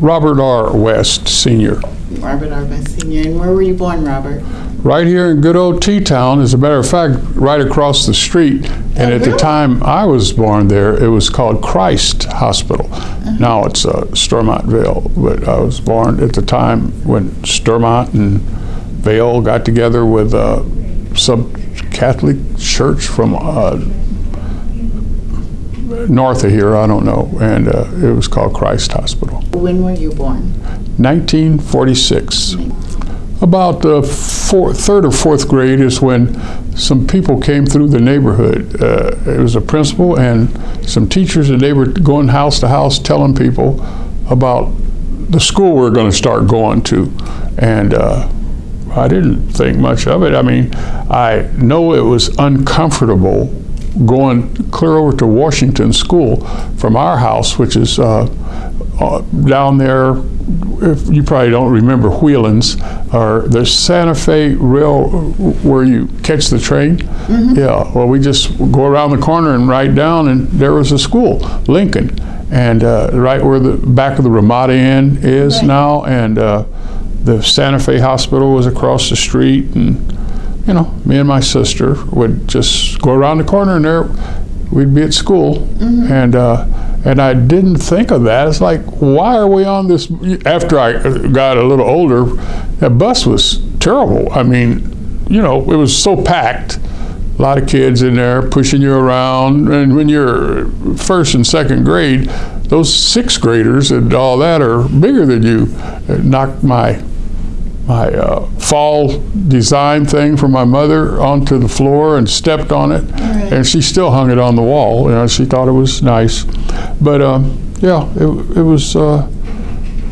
Robert R. West, Sr. Robert R. West, Sr. And where were you born, Robert? Right here in good old T-Town, as a matter of fact, right across the street. And at the time I was born there, it was called Christ Hospital. Now it's uh, Stormont Vail, but I was born at the time when Stormont and Vail got together with uh, some Catholic church from uh, north of here, I don't know, and uh, it was called Christ Hospital. When were you born? 1946. About the third or fourth grade is when some people came through the neighborhood. Uh, it was a principal and some teachers, and they were going house to house telling people about the school we are going to start going to. And uh, I didn't think much of it. I mean, I know it was uncomfortable going clear over to Washington School from our house, which is uh, uh, down there. If you probably don't remember Wheelan's or the Santa Fe Rail where you catch the train. Yeah, well, we just go around the corner and ride down, and there was a school, Lincoln, and uh, right where the back of the Ramada Inn is Right. now, and uh, the Santa Fe Hospital was across the street, and you know, me and my sister would just go around the corner, and there we'd be at school, and uh, and I didn't think of that. It's like, why are we on this? After I got a little older, that bus was terrible. I mean, you know, it was so packed. A lot of kids in there pushing you around, and when you're first and second grade, those sixth graders and all that are bigger than you. It knocked my my uh, fall design thing for my mother onto the floor and stepped on it, Right. and she still hung it on the wall. You know, she thought it was nice, but um, yeah, it, it was uh,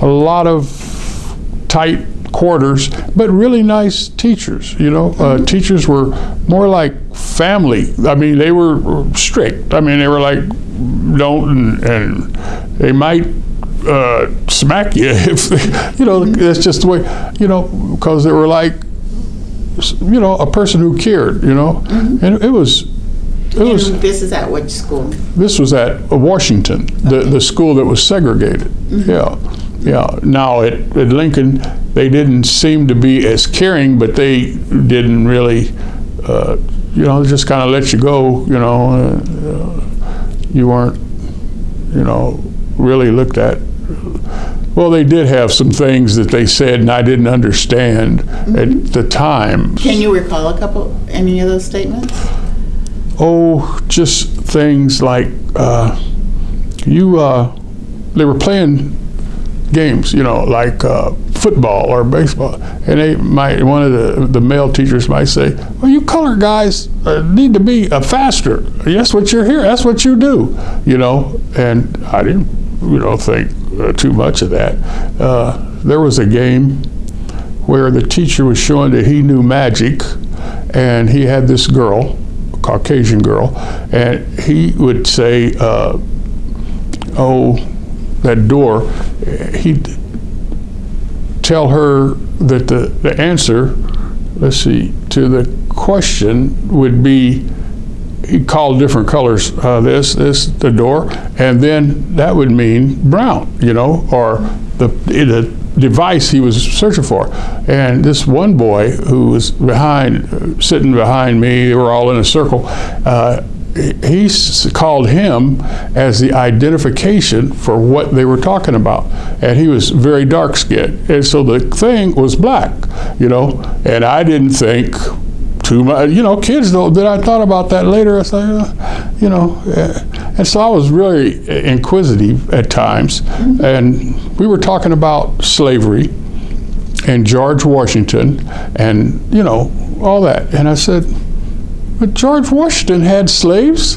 a lot of tight quarters, but really nice teachers. You know, uh, teachers were more like family. I mean, they were strict. I mean, they were like don't and, and they might uh, smack you if you know that's just the way you know because they were like you know a person who cared you know? And it was it was this is at which school? this was at Washington the the school that was segregated. Yeah yeah. Now at, at Lincoln they didn't seem to be as caring but they didn't really uh, you know just kind of let you go you know uh, you weren't you know really looked at well they did have some things that they said and I didn't understand at the time Can you recall a couple, any of those statements? Oh, just things like uh, you. Uh, they were playing games, you know, like uh, football or baseball, and they might one of the the male teachers might say, "Well, you color guys uh, need to be uh, faster. That's what you're here. That's what you do." You know, and I didn't, you know, think uh, too much of that. Uh, there was a game where the teacher was showing that he knew magic, and he had this girl, Caucasian girl, and he would say, uh, "Oh, that door." He'd tell her that the, the answer, let's see, to the question would be. He called different colors. Uh, this, this, the door, and then that would mean brown, you know, or the the device he was searching for. And this one boy who was behind, sitting behind me, they were all in a circle. Uh, he called him as the identification for what they were talking about. And he was very dark skinned. And so the thing was black, you know, and I didn't think too much, you know, kids though, then I thought about that later. I said, uh, you know, uh, and so I was really inquisitive at times. And we were talking about slavery and George Washington and, you know, all that. And I said, but George Washington had slaves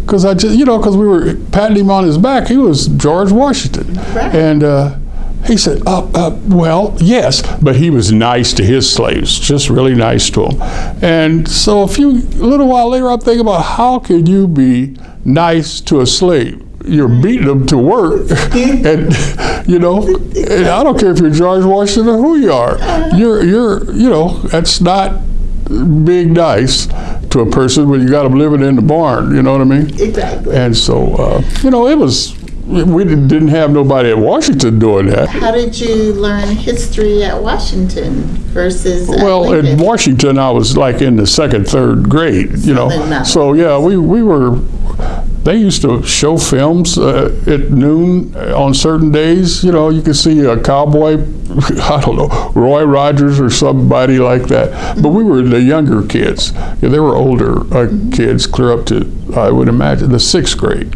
because I just, you know, because we were patting him on his back. He was George Washington, Right. and uh, he said, uh, uh, "Well, yes, but he was nice to his slaves, just really nice to them." And so, a few, a little while later, I'm thinking about how could you be nice to a slave? You're beating them to work, and you know, and I don't care if you're George Washington or who you are. You're, you're, you know, that's not being nice to a person when you got them living in the barn. You know what I mean? Exactly. And so, uh, you know, it was we didn't have nobody at Washington doing that. How did you learn history at Washington versus at Well, in Lincoln? Washington, I was like in the second, third grade, you know. So yeah, we we were. They used to show films uh, at noon on certain days. You know, you could see a cowboy, I don't know, Roy Rogers or somebody like that. But we were the younger kids. Yeah, they were older uh, kids, clear up to I would imagine the sixth grade.